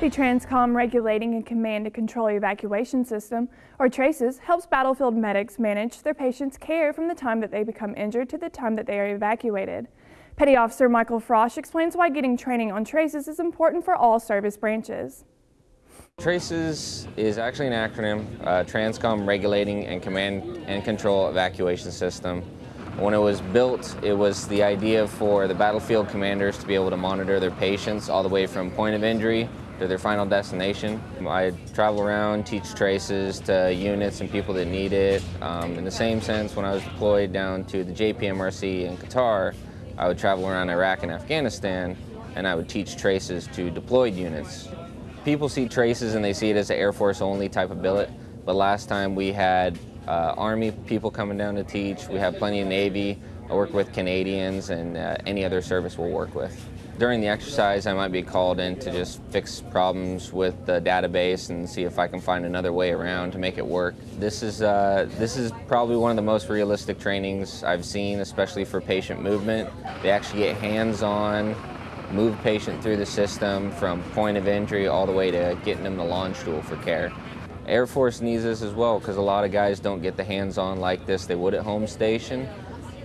The Transcom Regulating and Command and Control Evacuation System, or TRACES, helps battlefield medics manage their patients' care from the time that they become injured to the time that they are evacuated. Petty Officer Michael Frosch explains why getting training on TRACES is important for all service branches. TRACES is actually an acronym, uh, Transcom Regulating and Command and Control Evacuation System. When it was built, it was the idea for the battlefield commanders to be able to monitor their patients all the way from point of injury to their final destination. I travel around, teach traces to units and people that need it. Um, in the same sense, when I was deployed down to the JPMRC in Qatar, I would travel around Iraq and Afghanistan and I would teach traces to deployed units. People see traces and they see it as an Air Force only type of billet, but last time we had uh, Army people coming down to teach, we have plenty of Navy, I work with Canadians and uh, any other service we'll work with. During the exercise, I might be called in to just fix problems with the database and see if I can find another way around to make it work. This is, uh, this is probably one of the most realistic trainings I've seen, especially for patient movement. They actually get hands-on, move patient through the system from point of injury all the way to getting them the launch tool for care. Air Force needs this as well because a lot of guys don't get the hands-on like this they would at home station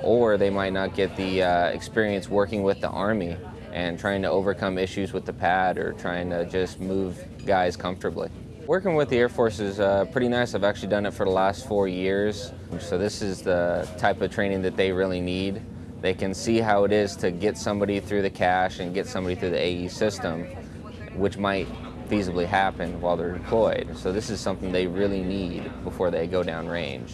or they might not get the uh, experience working with the Army and trying to overcome issues with the pad or trying to just move guys comfortably. Working with the Air Force is uh, pretty nice. I've actually done it for the last four years. So this is the type of training that they really need. They can see how it is to get somebody through the cache and get somebody through the AE system, which might feasibly happen while they're deployed. So this is something they really need before they go down range.